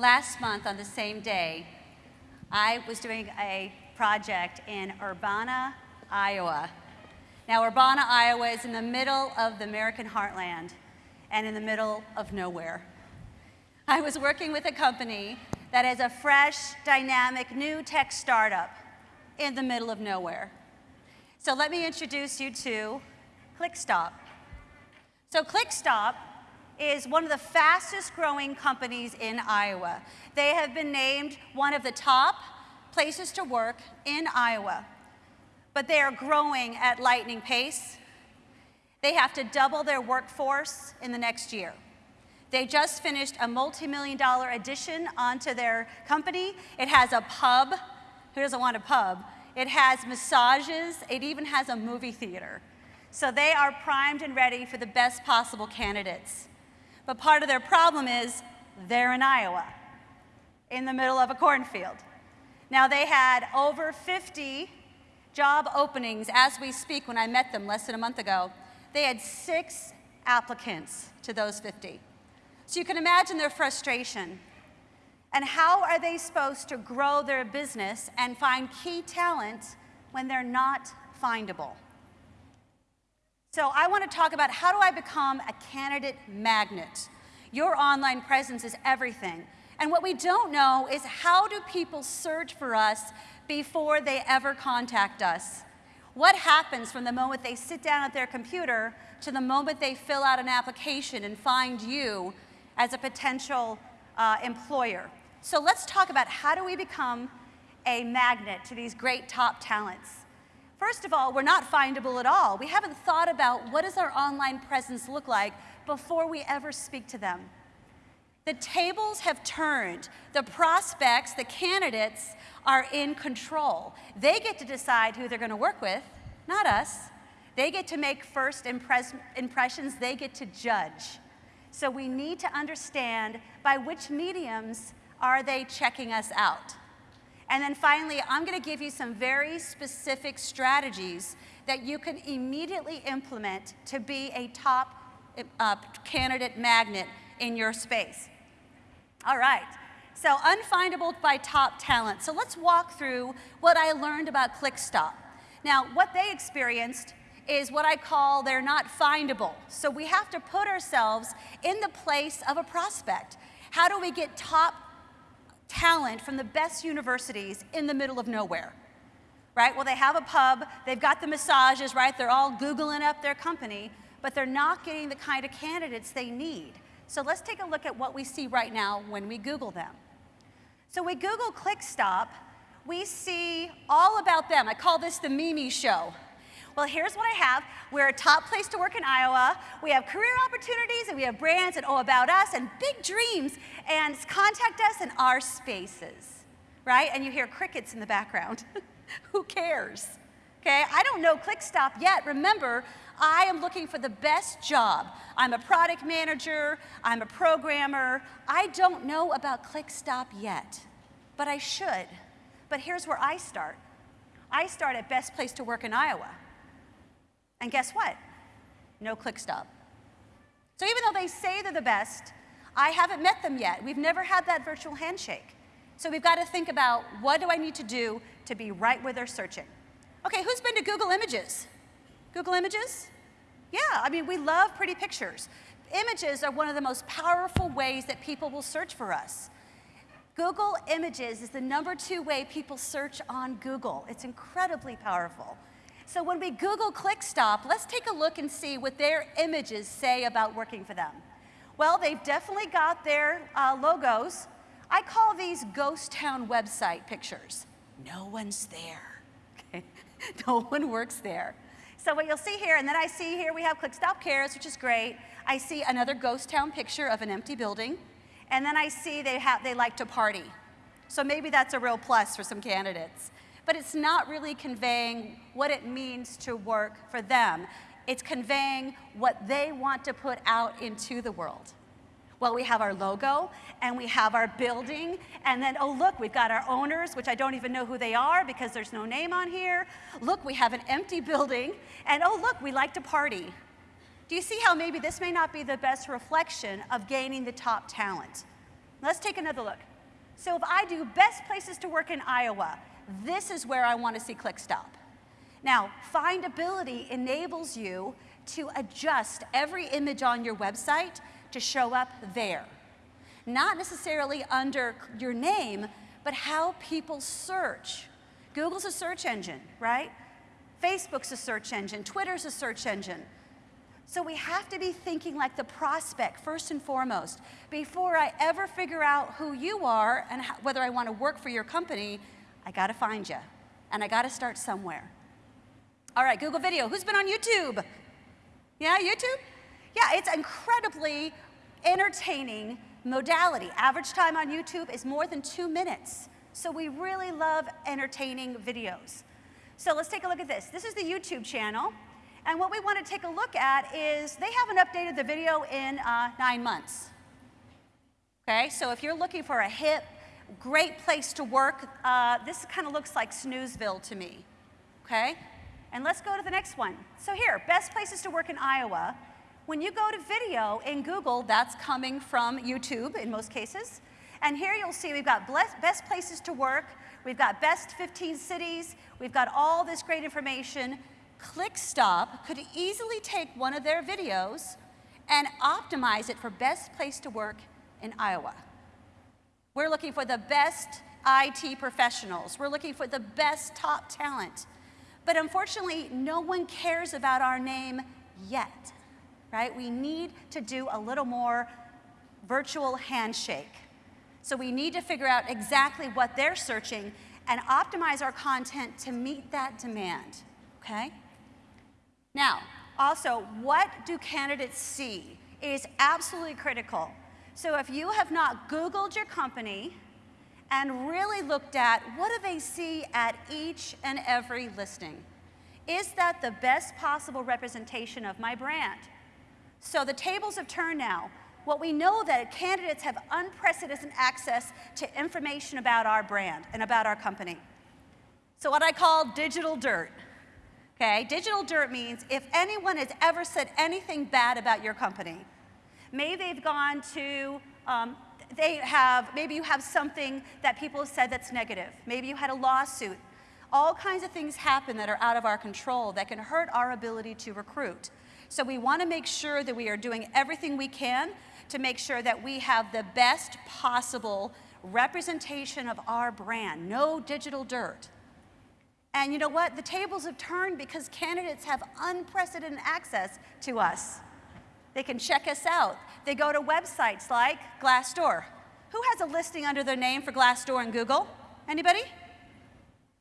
last month on the same day, I was doing a project in Urbana, Iowa. Now, Urbana, Iowa is in the middle of the American heartland and in the middle of nowhere. I was working with a company that is a fresh, dynamic, new tech startup in the middle of nowhere. So let me introduce you to ClickStop. So ClickStop is one of the fastest growing companies in Iowa. They have been named one of the top places to work in Iowa. But they are growing at lightning pace. They have to double their workforce in the next year. They just finished a multi-million dollar addition onto their company. It has a pub. Who doesn't want a pub? It has massages. It even has a movie theater. So they are primed and ready for the best possible candidates. But part of their problem is they're in Iowa, in the middle of a cornfield. Now they had over 50 job openings as we speak when I met them less than a month ago. They had six applicants to those 50. So you can imagine their frustration. And how are they supposed to grow their business and find key talent when they're not findable? So I want to talk about how do I become a candidate magnet? Your online presence is everything. And what we don't know is how do people search for us before they ever contact us? What happens from the moment they sit down at their computer to the moment they fill out an application and find you as a potential uh, employer? So let's talk about how do we become a magnet to these great top talents. First of all, we're not findable at all. We haven't thought about what does our online presence look like before we ever speak to them. The tables have turned. The prospects, the candidates, are in control. They get to decide who they're going to work with, not us. They get to make first impress impressions. They get to judge. So we need to understand by which mediums are they checking us out. And then finally, I'm going to give you some very specific strategies that you can immediately implement to be a top uh, candidate magnet in your space. All right, so unfindable by top talent. So let's walk through what I learned about ClickStop. Now, what they experienced is what I call they're not findable. So we have to put ourselves in the place of a prospect. How do we get top talent from the best universities in the middle of nowhere. Right? Well, they have a pub, they've got the massages, right? They're all Googling up their company, but they're not getting the kind of candidates they need. So let's take a look at what we see right now when we Google them. So we Google ClickStop, we see all about them. I call this the Mimi show. Well, here's what I have. We're a top place to work in Iowa. We have career opportunities and we have brands and oh about us and big dreams and contact us in our spaces, right? And you hear crickets in the background. Who cares? Okay, I don't know ClickStop yet. Remember, I am looking for the best job. I'm a product manager, I'm a programmer. I don't know about ClickStop yet, but I should. But here's where I start. I start at Best Place to Work in Iowa. And guess what? No ClickStop. So even though they say they're the best, I haven't met them yet. We've never had that virtual handshake. So we've got to think about what do I need to do to be right where they're searching. Okay, who's been to Google Images? Google Images? Yeah, I mean, we love pretty pictures. Images are one of the most powerful ways that people will search for us. Google Images is the number two way people search on Google. It's incredibly powerful. So when we Google ClickStop, let's take a look and see what their images say about working for them. Well, they've definitely got their uh, logos. I call these ghost town website pictures. No one's there. Okay? no one works there. So what you'll see here, and then I see here we have ClickStop Cares, which is great. I see another ghost town picture of an empty building. And then I see they, have, they like to party. So maybe that's a real plus for some candidates but it's not really conveying what it means to work for them. It's conveying what they want to put out into the world. Well, we have our logo, and we have our building, and then, oh, look, we've got our owners, which I don't even know who they are because there's no name on here. Look, we have an empty building, and oh, look, we like to party. Do you see how maybe this may not be the best reflection of gaining the top talent? Let's take another look. So if I do best places to work in Iowa, this is where I want to see ClickStop. Now, findability enables you to adjust every image on your website to show up there. Not necessarily under your name, but how people search. Google's a search engine, right? Facebook's a search engine, Twitter's a search engine. So we have to be thinking like the prospect first and foremost. Before I ever figure out who you are and how, whether I want to work for your company, I got to find you. And I got to start somewhere. All right, Google Video. Who's been on YouTube? Yeah, YouTube? Yeah, it's incredibly entertaining modality. Average time on YouTube is more than two minutes. So we really love entertaining videos. So let's take a look at this. This is the YouTube channel. And what we want to take a look at is they haven't updated the video in uh, nine months. Okay, so if you're looking for a hip, great place to work, uh, this kind of looks like Snoozeville to me. Okay, and let's go to the next one. So here, best places to work in Iowa. When you go to video in Google, that's coming from YouTube in most cases. And here you'll see we've got best places to work, we've got best 15 cities, we've got all this great information. ClickStop could easily take one of their videos and optimize it for best place to work in Iowa. We're looking for the best IT professionals. We're looking for the best top talent. But unfortunately, no one cares about our name yet, right? We need to do a little more virtual handshake. So we need to figure out exactly what they're searching and optimize our content to meet that demand, okay? Now, also, what do candidates see is absolutely critical. So if you have not Googled your company and really looked at what do they see at each and every listing, is that the best possible representation of my brand? So the tables have turned now. What we know that candidates have unprecedented access to information about our brand and about our company. So what I call digital dirt. Okay, digital dirt means if anyone has ever said anything bad about your company, maybe they've gone to, um, they have, maybe you have something that people have said that's negative. Maybe you had a lawsuit. All kinds of things happen that are out of our control that can hurt our ability to recruit. So we want to make sure that we are doing everything we can to make sure that we have the best possible representation of our brand. No digital dirt. And you know what? The tables have turned because candidates have unprecedented access to us. They can check us out. They go to websites like Glassdoor. Who has a listing under their name for Glassdoor in Google? Anybody?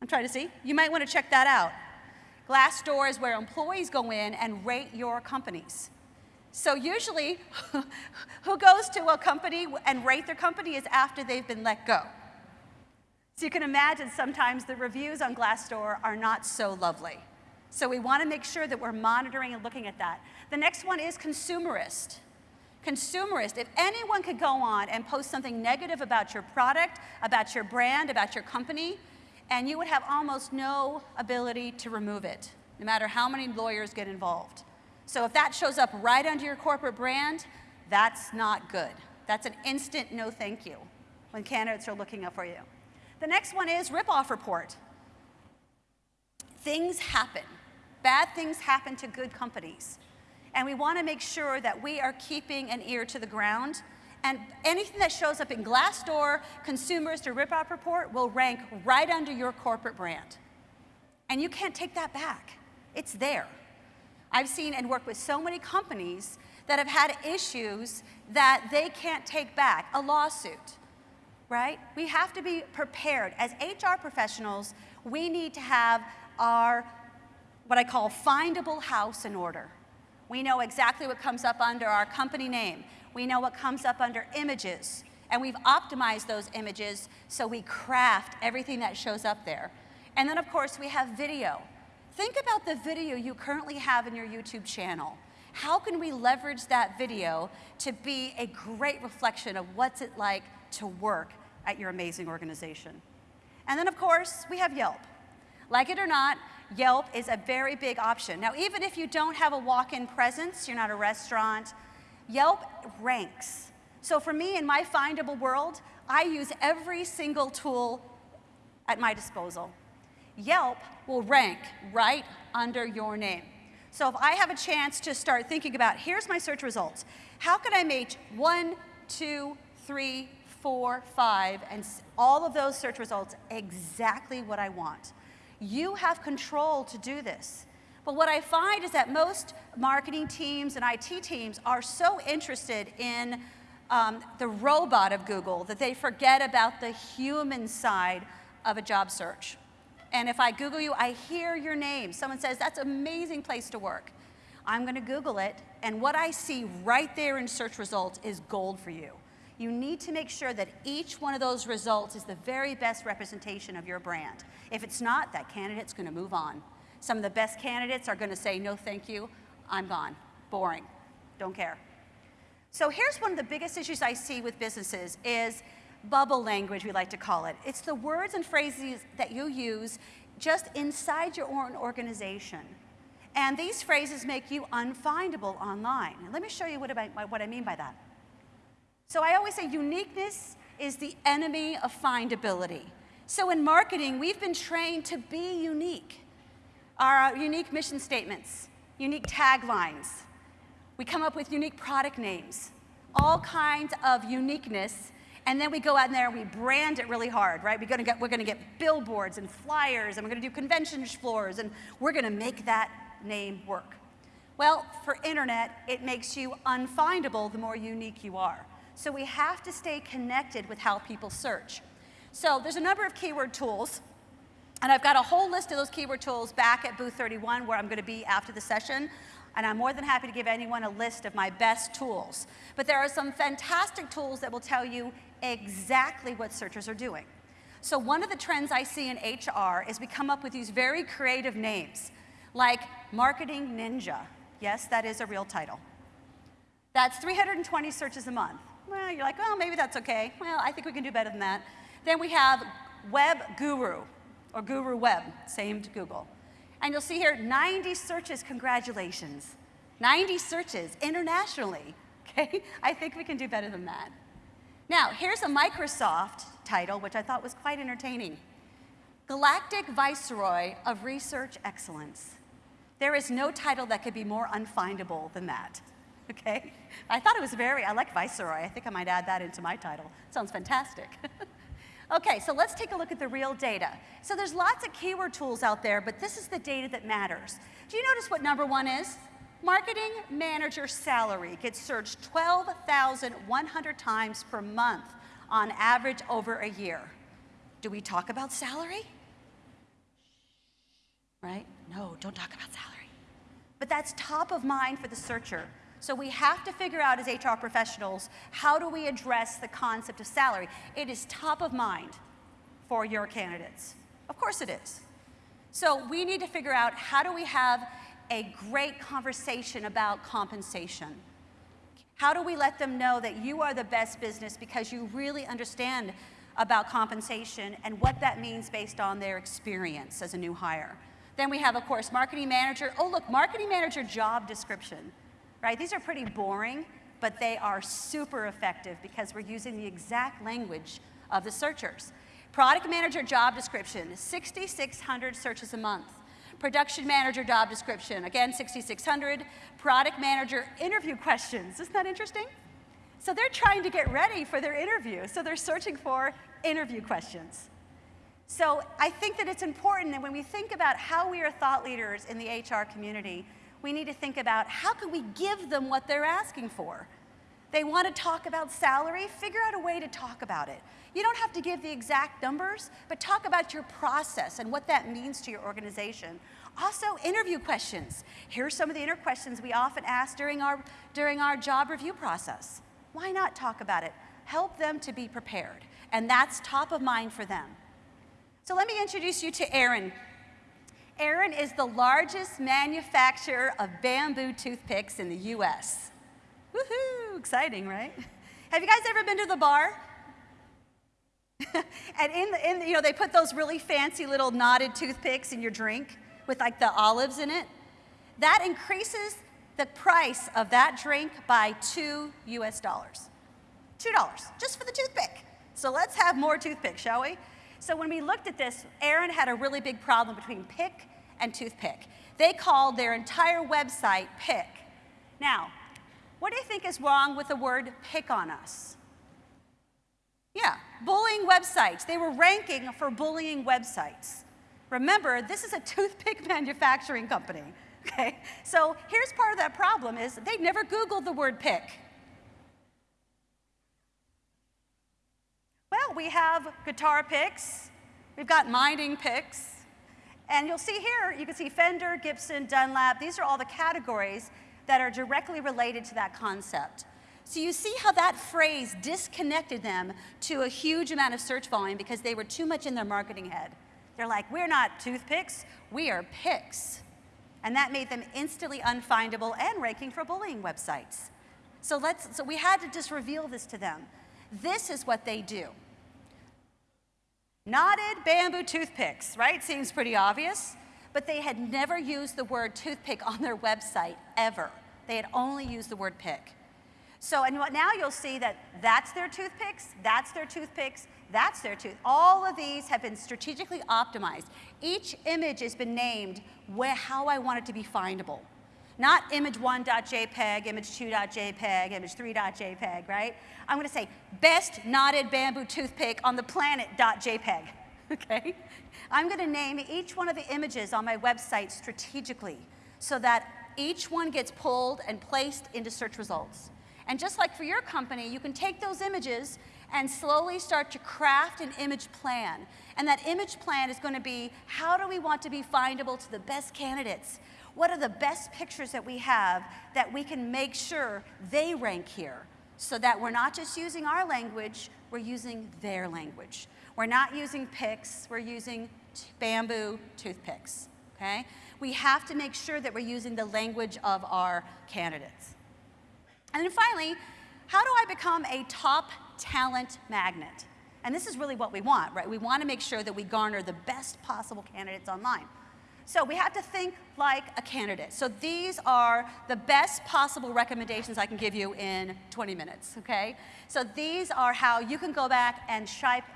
I'm trying to see. You might want to check that out. Glassdoor is where employees go in and rate your companies. So usually, who goes to a company and rate their company is after they've been let go. So you can imagine sometimes the reviews on Glassdoor are not so lovely. So we want to make sure that we're monitoring and looking at that. The next one is consumerist. Consumerist, if anyone could go on and post something negative about your product, about your brand, about your company, and you would have almost no ability to remove it, no matter how many lawyers get involved. So if that shows up right under your corporate brand, that's not good. That's an instant no thank you when candidates are looking up for you. The next one is ripoff report. Things happen. Bad things happen to good companies. And we want to make sure that we are keeping an ear to the ground. And anything that shows up in Glassdoor, Consumerist, or Ripoff Report will rank right under your corporate brand. And you can't take that back. It's there. I've seen and worked with so many companies that have had issues that they can't take back, a lawsuit right? We have to be prepared. As HR professionals, we need to have our, what I call findable house in order. We know exactly what comes up under our company name. We know what comes up under images. And we've optimized those images so we craft everything that shows up there. And then, of course, we have video. Think about the video you currently have in your YouTube channel. How can we leverage that video to be a great reflection of what's it like to work at your amazing organization. And then, of course, we have Yelp. Like it or not, Yelp is a very big option. Now, even if you don't have a walk-in presence, you're not a restaurant, Yelp ranks. So for me, in my findable world, I use every single tool at my disposal. Yelp will rank right under your name. So if I have a chance to start thinking about, here's my search results, how can I make one, two, three, four, five, and all of those search results exactly what I want? You have control to do this. But what I find is that most marketing teams and IT teams are so interested in um, the robot of Google that they forget about the human side of a job search. And if I Google you, I hear your name. Someone says, that's an amazing place to work. I'm going to Google it, and what I see right there in search results is gold for you. You need to make sure that each one of those results is the very best representation of your brand. If it's not, that candidate's going to move on. Some of the best candidates are going to say, no, thank you, I'm gone. Boring. Don't care. So here's one of the biggest issues I see with businesses is bubble language, we like to call it. It's the words and phrases that you use just inside your own organization. And these phrases make you unfindable online. And let me show you what what I mean by that. So I always say uniqueness is the enemy of findability. So in marketing, we've been trained to be unique. Our uh, unique mission statements, unique taglines. We come up with unique product names, all kinds of uniqueness and then we go out there and we brand it really hard, right? We're gonna get, we're gonna get billboards and flyers and we're gonna do convention floors and we're gonna make that name work. Well, for internet, it makes you unfindable the more unique you are. So we have to stay connected with how people search. So there's a number of keyword tools, and I've got a whole list of those keyword tools back at booth 31 where I'm going to be after the session and I'm more than happy to give anyone a list of my best tools. But there are some fantastic tools that will tell you exactly what searchers are doing. So one of the trends I see in HR is we come up with these very creative names, like Marketing Ninja. Yes, that is a real title. That's 320 searches a month. Well, you're like, well, maybe that's okay. Well, I think we can do better than that. Then we have Web Guru, or Guru Web, same to Google. And you'll see here 90 searches, congratulations. 90 searches internationally, okay? I think we can do better than that. Now, here's a Microsoft title, which I thought was quite entertaining. Galactic Viceroy of Research Excellence. There is no title that could be more unfindable than that, okay? I thought it was very, I like Viceroy. I think I might add that into my title. Sounds fantastic. Okay, so let's take a look at the real data. So there's lots of keyword tools out there, but this is the data that matters. Do you notice what number one is? Marketing manager salary gets searched 12,100 times per month on average over a year. Do we talk about salary? Right? No, don't talk about salary. But that's top of mind for the searcher. So we have to figure out as HR professionals, how do we address the concept of salary? It is top of mind for your candidates. Of course it is. So we need to figure out how do we have a great conversation about compensation? How do we let them know that you are the best business because you really understand about compensation and what that means based on their experience as a new hire? Then we have, of course, marketing manager. Oh, look, marketing manager job description right? These are pretty boring, but they are super effective because we're using the exact language of the searchers. Product manager job description, 6,600 searches a month. Production manager job description, again, 6,600. Product manager interview questions, isn't that interesting? So they're trying to get ready for their interview, so they're searching for interview questions. So I think that it's important that when we think about how we are thought leaders in the HR community, we need to think about how can we give them what they're asking for? They want to talk about salary, figure out a way to talk about it. You don't have to give the exact numbers, but talk about your process and what that means to your organization. Also, interview questions. Here are some of the inner questions we often ask during our, during our job review process. Why not talk about it? Help them to be prepared. And that's top of mind for them. So let me introduce you to Aaron. Aaron is the largest manufacturer of bamboo toothpicks in the US. Woohoo, exciting, right? Have you guys ever been to the bar? and in, the, in the, you know, they put those really fancy little knotted toothpicks in your drink with like the olives in it. That increases the price of that drink by two US dollars. Two dollars, just for the toothpick. So let's have more toothpicks, shall we? So when we looked at this, Aaron had a really big problem between pick and toothpick. They called their entire website pick. Now, what do you think is wrong with the word pick on us? Yeah, bullying websites. They were ranking for bullying websites. Remember, this is a toothpick manufacturing company, okay? So here's part of that problem is they never Googled the word pick. Well, we have guitar picks, we've got mining picks, and you'll see here, you can see Fender, Gibson, Dunlop, these are all the categories that are directly related to that concept. So you see how that phrase disconnected them to a huge amount of search volume because they were too much in their marketing head. They're like, we're not toothpicks, we are picks. And that made them instantly unfindable and ranking for bullying websites. So, let's, so we had to just reveal this to them. This is what they do. Knotted bamboo toothpicks, right? Seems pretty obvious. But they had never used the word toothpick on their website, ever. They had only used the word pick. So, and now you'll see that that's their toothpicks, that's their toothpicks, that's their tooth. All of these have been strategically optimized. Each image has been named where, how I want it to be findable. Not image1.jpg, image2.jpg, image3.jpg, right? I'm going to say best knotted bamboo toothpick on the planet.jpg, okay? I'm going to name each one of the images on my website strategically so that each one gets pulled and placed into search results. And just like for your company, you can take those images and slowly start to craft an image plan. And that image plan is going to be how do we want to be findable to the best candidates? What are the best pictures that we have that we can make sure they rank here so that we're not just using our language, we're using their language. We're not using picks, we're using bamboo toothpicks, okay? We have to make sure that we're using the language of our candidates. And then finally, how do I become a top talent magnet? And this is really what we want, right? We want to make sure that we garner the best possible candidates online. So we have to think like a candidate. So these are the best possible recommendations I can give you in 20 minutes, okay? So these are how you can go back and,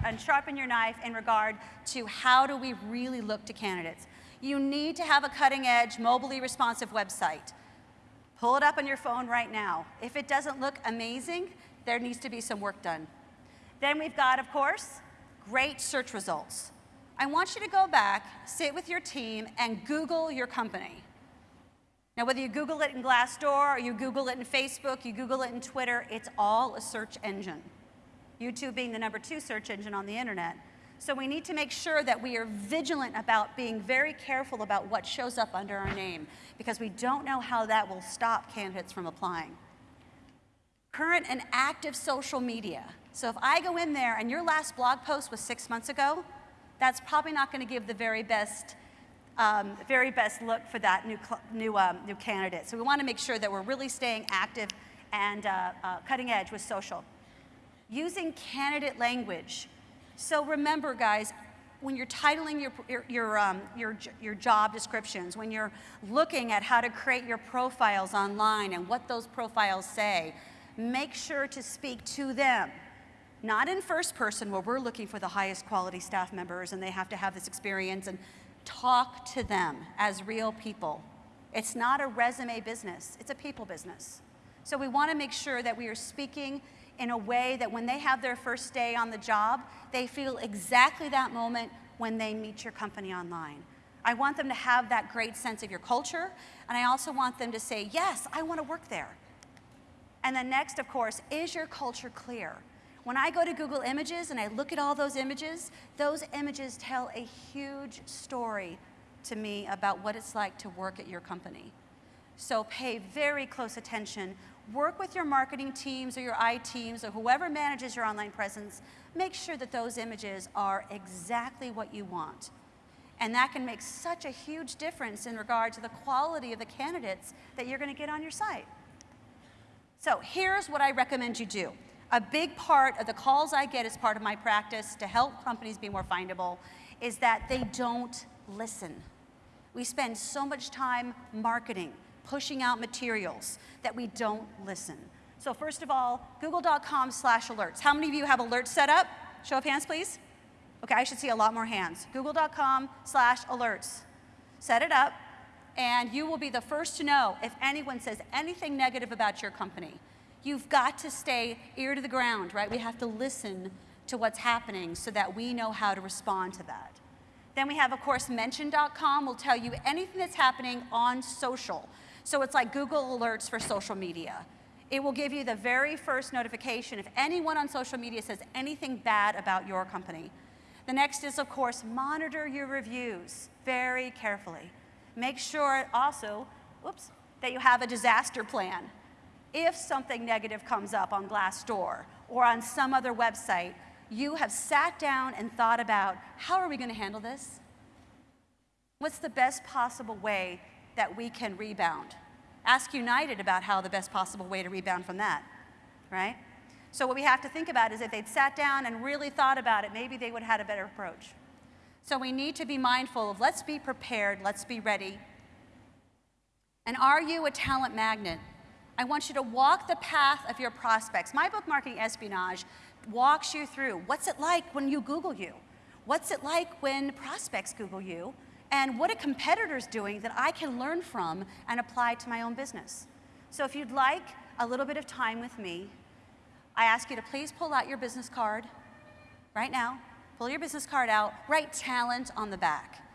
and sharpen your knife in regard to how do we really look to candidates. You need to have a cutting edge, mobily responsive website. Pull it up on your phone right now. If it doesn't look amazing, there needs to be some work done. Then we've got, of course, great search results. I want you to go back, sit with your team, and Google your company. Now, whether you Google it in Glassdoor, or you Google it in Facebook, you Google it in Twitter, it's all a search engine. YouTube being the number two search engine on the internet. So we need to make sure that we are vigilant about being very careful about what shows up under our name, because we don't know how that will stop candidates from applying. Current and active social media. So if I go in there and your last blog post was six months ago, that's probably not going to give the very best, um, very best look for that new, new, um, new candidate. So we want to make sure that we're really staying active and uh, uh, cutting edge with social. Using candidate language. So remember, guys, when you're titling your, your, your, um, your, your job descriptions, when you're looking at how to create your profiles online and what those profiles say, make sure to speak to them. Not in first person where we're looking for the highest quality staff members and they have to have this experience and talk to them as real people. It's not a resume business, it's a people business. So we want to make sure that we are speaking in a way that when they have their first day on the job, they feel exactly that moment when they meet your company online. I want them to have that great sense of your culture, and I also want them to say, yes, I want to work there. And then next, of course, is your culture clear? When I go to Google Images and I look at all those images, those images tell a huge story to me about what it's like to work at your company. So pay very close attention. Work with your marketing teams or your I teams or whoever manages your online presence. Make sure that those images are exactly what you want. And that can make such a huge difference in regard to the quality of the candidates that you're going to get on your site. So here's what I recommend you do. A big part of the calls I get as part of my practice to help companies be more findable is that they don't listen. We spend so much time marketing, pushing out materials that we don't listen. So first of all, google.com slash alerts. How many of you have alerts set up? Show of hands, please. Okay, I should see a lot more hands. Google.com slash alerts. Set it up, and you will be the first to know if anyone says anything negative about your company. You've got to stay ear to the ground, right? We have to listen to what's happening so that we know how to respond to that. Then we have, of course, mention.com will tell you anything that's happening on social. So it's like Google Alerts for social media. It will give you the very first notification if anyone on social media says anything bad about your company. The next is, of course, monitor your reviews very carefully. Make sure also, whoops, that you have a disaster plan. If something negative comes up on Glassdoor or on some other website, you have sat down and thought about how are we going to handle this? What's the best possible way that we can rebound? Ask United about how the best possible way to rebound from that, right? So what we have to think about is if they'd sat down and really thought about it, maybe they would have had a better approach. So we need to be mindful of let's be prepared, let's be ready. And are you a talent magnet? I want you to walk the path of your prospects. My book, Marketing Espionage, walks you through what's it like when you Google you? What's it like when prospects Google you? And what a competitor's doing that I can learn from and apply to my own business. So if you'd like a little bit of time with me, I ask you to please pull out your business card right now. Pull your business card out, write talent on the back.